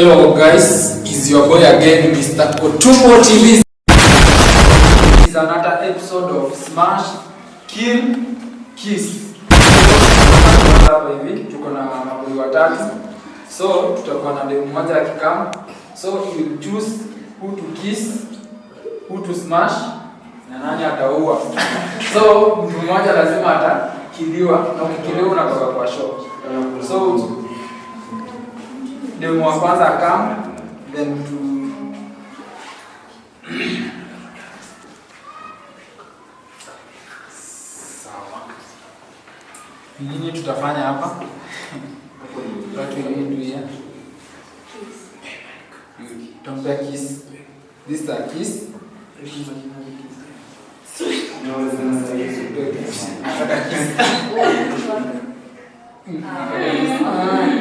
Hello guys, is your boy again, Mr. Otumbo TV. This is another episode of Smash, Kill, Kiss. So tutakuwa na demu moja akikam, so you will choose who to kiss, who to smash na nani ataua. So mtu mmoja lazima atakiliwa, na ukikiliwa unatoka kwa show. Demu wa kwanza akam, then to sawa. Nini tutafanya hapa? What we need to? Tumpea kiss. This is a kiss.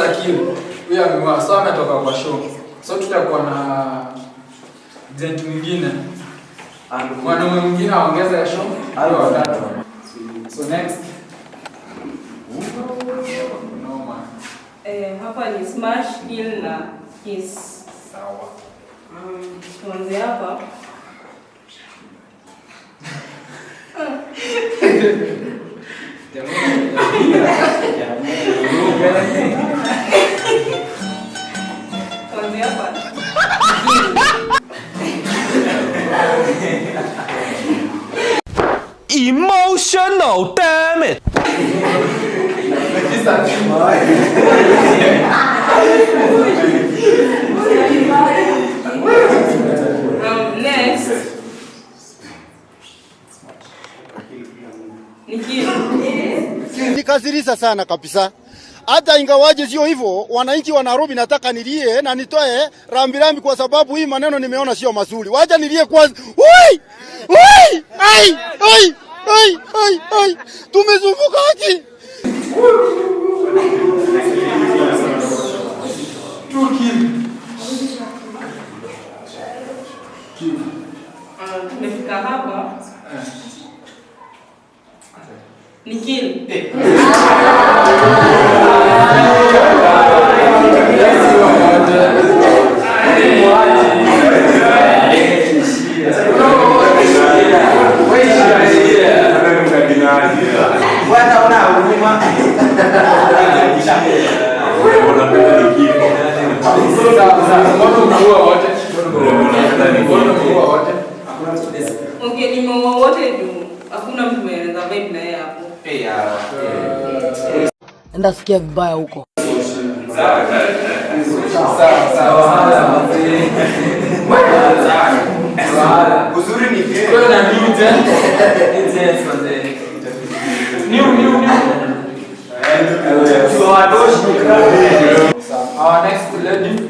That's akili. Huyo sawa So ametoka kwa show. So tutakuwa na gent mwingine. Mwanaume mwingine aongeza ya show. Hayo watatu. So next. No. Eh, hapa ni smash kill na kiss. Sawa. hapa tuanze hapa. Tuanze Um, next. Nikasirisa sana kabisa. Hata ingawaje sio hivyo, wananchi wa Nairobi nataka nilie na nitoe rambirambi kwa sababu hii maneno nimeona sio mazuri. Wacha nilie kwanza. Oi! Oi! Ai! Ai! Ai! Ai! Tumezunguka haki. Two kill. Uh, tumefika hapa. Eh. Ni kill. Eh. Sawa, sawa. Mbona wote? Mbona umeua wote? Okay, nimeua wote juu hakuna mtu mwenye anaweza vibe na yeye hapo. enda sikia vibaya huko. Uzuri ni. Our next lady.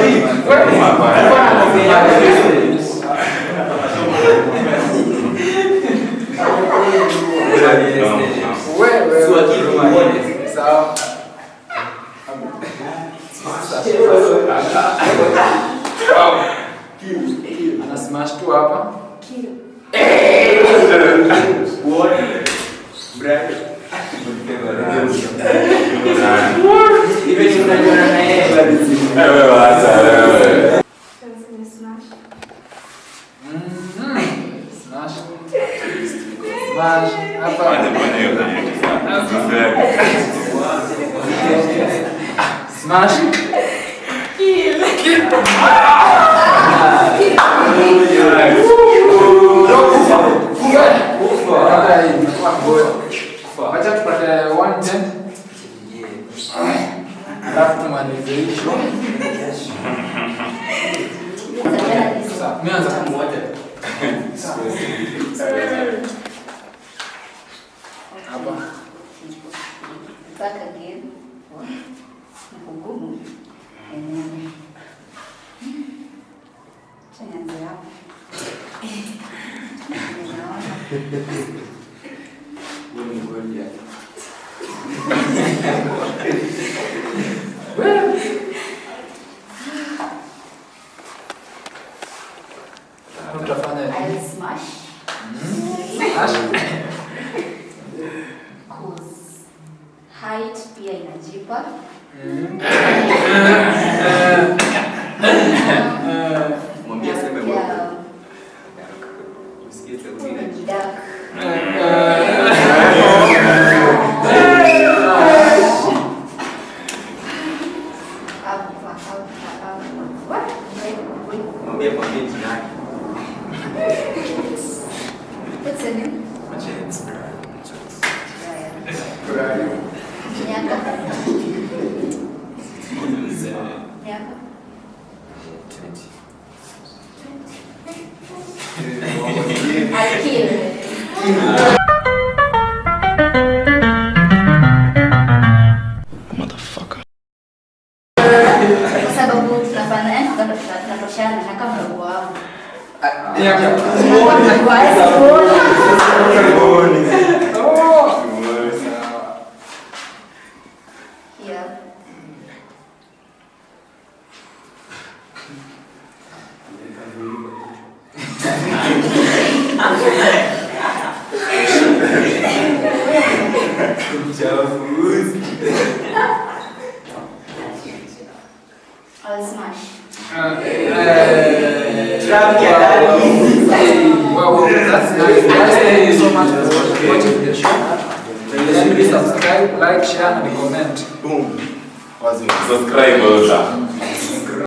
Ana smash tu apa? Kilo. Eh, Mas. Que legal! Back again. 공공은 음, 저희 앉아요. 그래서 what? Wait, wait. What's her name? James. James. Yeah. Yeah. Twenty. Twenty. I kill. Jauh, thank you so much for watching the show. Please subscribe, like, share, and comment. Boom. Subscribe.